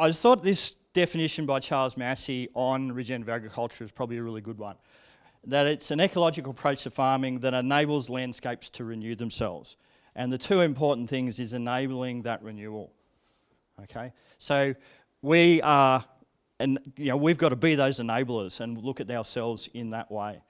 I just thought this definition by Charles Massy on regenerative agriculture is probably a really good one. That it's an ecological approach to farming that enables landscapes to renew themselves. And the two important things is enabling that renewal. Okay, so we are, and you know, we've got to be those enablers and look at ourselves in that way.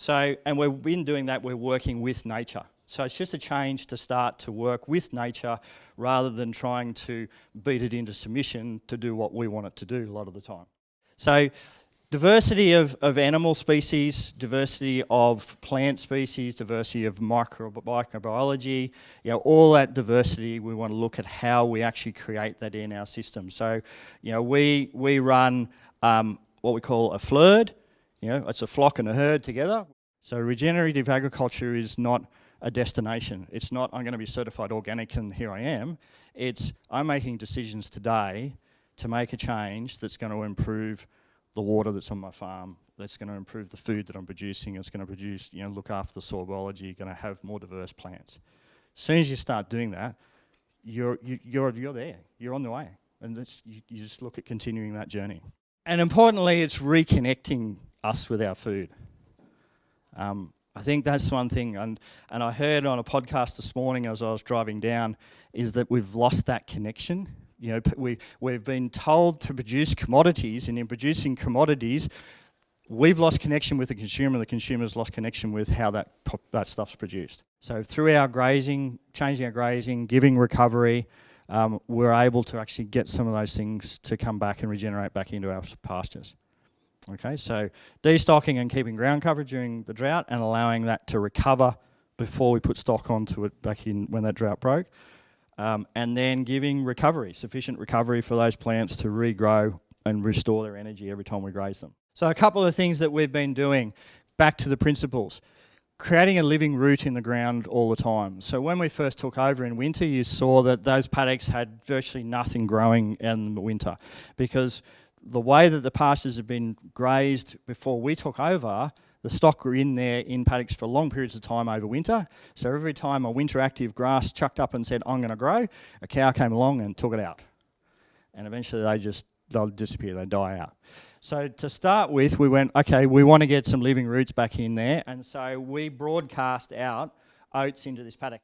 So, and we've been doing that, we're working with nature. So it's just a change to start to work with nature rather than trying to beat it into submission to do what we want it to do a lot of the time. So diversity of, of animal species, diversity of plant species, diversity of micro, microbiology, you know, all that diversity, we want to look at how we actually create that in our system. So, you know, we, we run um, what we call a FLIRD, you know, it's a flock and a herd together. So regenerative agriculture is not a destination. It's not, I'm going to be certified organic and here I am. It's, I'm making decisions today to make a change that's going to improve the water that's on my farm, that's going to improve the food that I'm producing, it's going to produce, you know, look after the soil biology, you're going to have more diverse plants. As soon as you start doing that, you're, you, are you're, you're there, you're on the way. And you, you just look at continuing that journey. And importantly, it's reconnecting us with our food. Um, I think that's one thing, and, and I heard on a podcast this morning as I was driving down, is that we've lost that connection. You know, we, we've been told to produce commodities, and in producing commodities, we've lost connection with the consumer, the consumer's lost connection with how that, that stuff's produced. So through our grazing, changing our grazing, giving recovery, um, we're able to actually get some of those things to come back and regenerate back into our pastures. Okay, so destocking and keeping ground cover during the drought and allowing that to recover before we put stock onto it back in when that drought broke. Um, and then giving recovery, sufficient recovery for those plants to regrow and restore their energy every time we graze them. So a couple of things that we've been doing, back to the principles. Creating a living root in the ground all the time. So when we first took over in winter, you saw that those paddocks had virtually nothing growing in the winter because the way that the pastures have been grazed before we took over, the stock were in there in paddocks for long periods of time over winter. So every time a winter active grass chucked up and said, I'm going to grow, a cow came along and took it out. And eventually they just, they'll disappear, they die out. So to start with, we went, okay, we want to get some living roots back in there. And so we broadcast out oats into this paddock.